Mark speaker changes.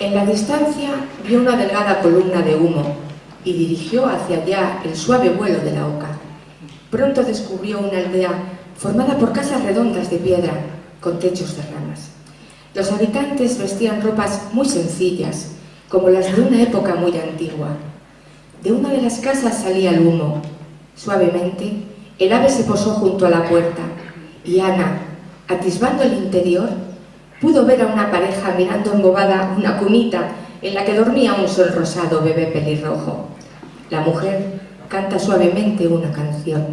Speaker 1: En la distancia vio una delgada columna de humo y dirigió hacia allá el suave vuelo de la oca. Pronto descubrió una aldea formada por casas redondas de piedra con techos de ramas. Los habitantes vestían ropas muy sencillas, como las de una época muy antigua. De una de las casas salía el humo. Suavemente, el ave se posó junto a la puerta y Ana, atisbando el interior, pudo ver a una pareja mirando embobada una cunita en la que dormía un sol rosado bebé pelirrojo. La mujer canta suavemente una canción.